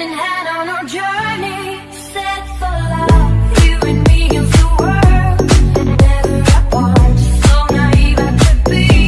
hand in hand on our journey.